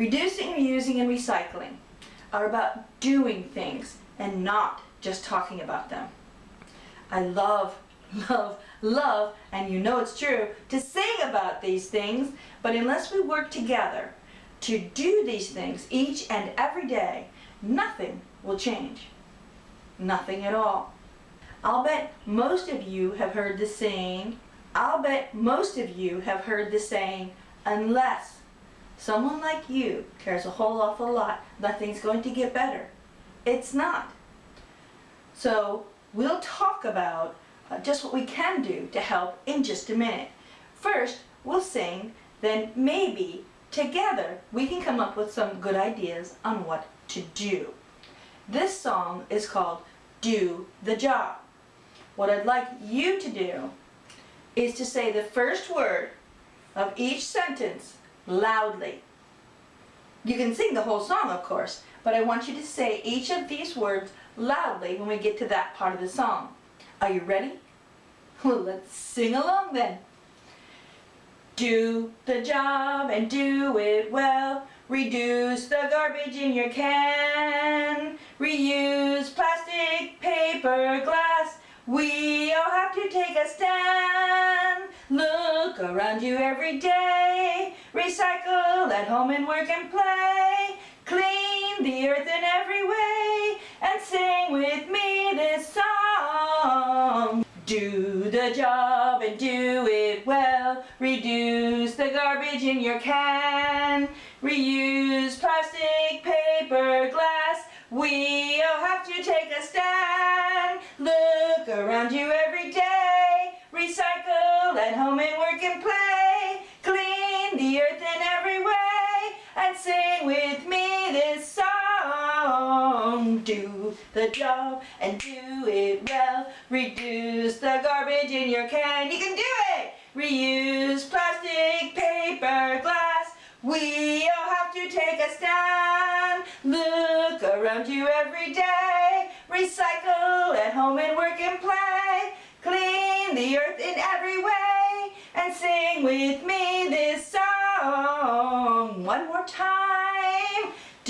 Reducing, reusing, and recycling are about doing things and not just talking about them. I love, love, love, and you know it's true, to sing about these things, but unless we work together to do these things each and every day, nothing will change. Nothing at all. I'll bet most of you have heard the saying, I'll bet most of you have heard the saying, unless someone like you cares a whole awful lot, nothing's going to get better. It's not. So we'll talk about uh, just what we can do to help in just a minute. First, we'll sing, then maybe together we can come up with some good ideas on what to do. This song is called Do the Job. What I'd like you to do is to say the first word of each sentence loudly. You can sing the whole song, of course, but I want you to say each of these words loudly when we get to that part of the song. Are you ready? Well, let's sing along then. Do the job and do it well. Reduce the garbage in your can. Reuse plastic, paper, glass. We all have to take a stand. Look around you every day. Recycle at home and work and play. Clean the earth in every way. And sing with me this song. Do the job and do it well. Reduce the garbage in your can. Reuse plastic, paper, glass. We all have to take a stand. The job and do it well. Reduce the garbage in your can. You can do it! Reuse plastic, paper, glass. We all have to take a stand. Look around you every day. Recycle at home and work and play. Clean the earth in every way. And sing with me this song. One more time.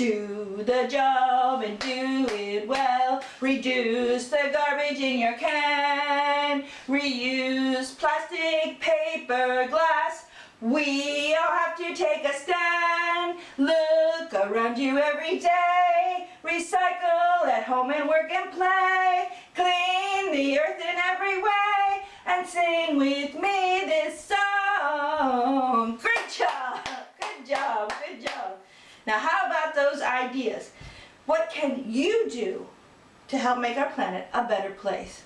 Do the job and do it well. Reduce the garbage in your can. Reuse plastic, paper, glass. We all have to take a stand. Look around you every day. Recycle at home and work and play. Clean the earth in every way. And sing with me this song. Great job. Good job. Good job. Now how about those ideas? What can you do to help make our planet a better place?